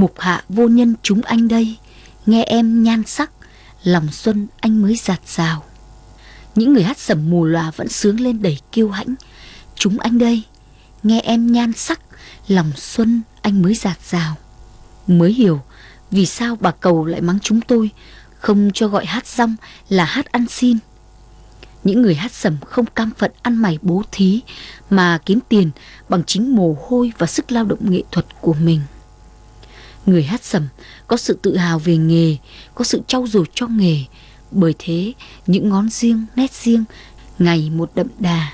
Mục hạ vô nhân chúng anh đây, Nghe em nhan sắc, Lòng xuân anh mới giạt rào. Những người hát sẩm mù lòa vẫn sướng lên đầy kiêu hãnh. Chúng anh đây, Nghe em nhan sắc, Lòng xuân anh mới giạt rào. Mới hiểu Vì sao bà cầu lại mắng chúng tôi, Không cho gọi hát rong là hát ăn xin. Những người hát sẩm không cam phận ăn mày bố thí, mà kiếm tiền bằng chính mồ hôi và sức lao động nghệ thuật của mình. Người hát sẩm có sự tự hào về nghề, có sự trau dồi cho nghề, bởi thế những ngón riêng, nét riêng ngày một đậm đà.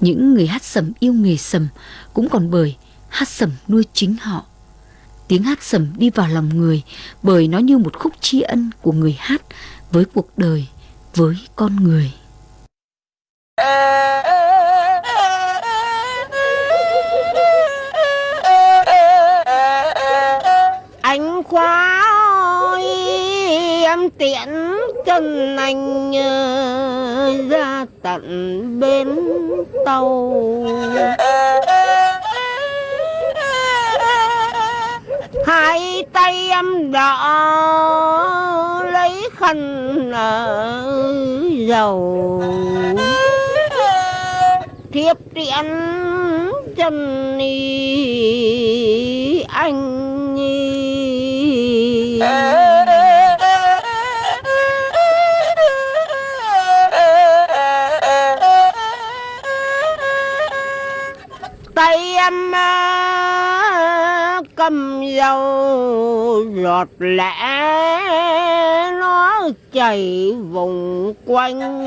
Những người hát sẩm yêu nghề sẩm cũng còn bởi hát sẩm nuôi chính họ. Tiếng hát sẩm đi vào lòng người bởi nó như một khúc tri ân của người hát với cuộc đời với con người. Quá ôi em tiện chân anh ờ, ra tận bến tàu. Hai tay em đỡ khăn ở dầu thiếp tiễn chân đi anh em cầm dầu giọt lẽ nó chảy vùng quanh.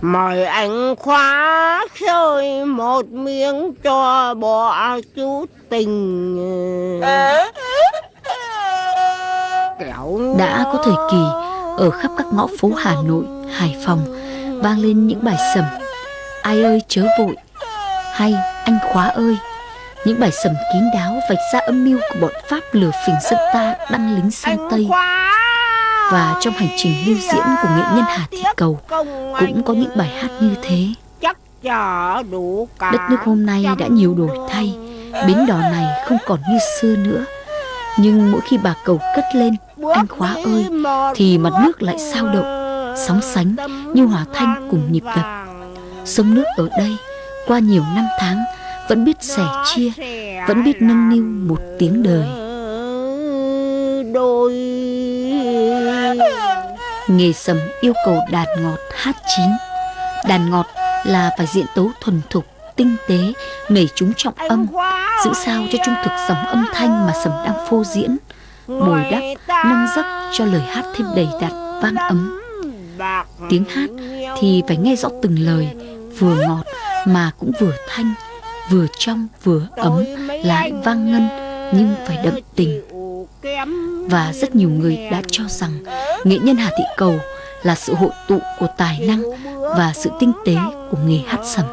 Mời anh khóa chơi một miếng cho bỏ chút tình. Đã có thời kỳ ở khắp các ngõ phố Hà Nội, Hải Phòng vang lên những bài sầm. Ai ơi chớ vội. Hay anh khóa ơi. Những bài sầm kín đáo vạch ra âm mưu của bọn Pháp lừa phỉnh dân ta đăng lính sang Tây. Và trong hành trình lưu diễn của nghệ nhân Hà Thị Cầu cũng có những bài hát như thế. Đất nước hôm nay đã nhiều đổi thay bến đò này không còn như xưa nữa. Nhưng mỗi khi bà cầu cất lên anh khóa ơi thì mặt nước lại sao động sóng sánh như hòa thanh cùng nhịp đập. Sông nước ở đây, qua nhiều năm tháng, vẫn biết sẻ chia, vẫn biết nâng niu một tiếng đời. Đôi nghề sầm yêu cầu đàn ngọt hát chín. Đàn ngọt là phải diện tấu thuần thục, tinh tế nảy chúng trọng âm, giữ sao cho trung thực dòng âm thanh mà sầm đang phô diễn, bồi đắp, nâng giấc cho lời hát thêm đầy đặn vang ấm tiếng hát thì phải nghe rõ từng lời vừa ngọt mà cũng vừa thanh vừa trong vừa ấm lại vang ngân nhưng phải đậm tình và rất nhiều người đã cho rằng nghệ nhân Hà Thị Cầu là sự hội tụ của tài năng và sự tinh tế của nghề hát sẩm.